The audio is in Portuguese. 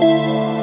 Música